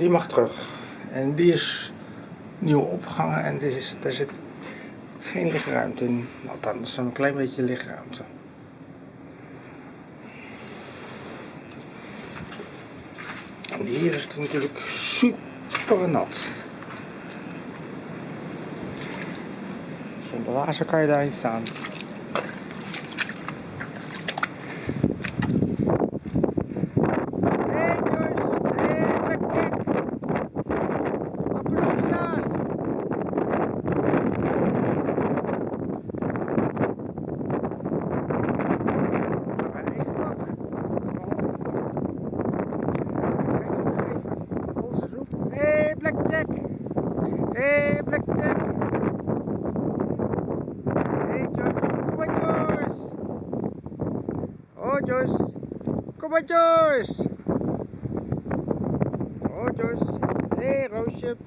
die mag terug. En die is nieuw opgehangen en er, is, er zit geen lichtruimte in. Althans, een klein beetje lichtruimte. Hier is het natuurlijk super nat. Zonder laarzen kan je daarin staan. Hey Blackjack. Hey Blackjack. Hey Joyce, kom maar Joyce. Oh Joyce. Kom maar Joyce. Oh Joyce.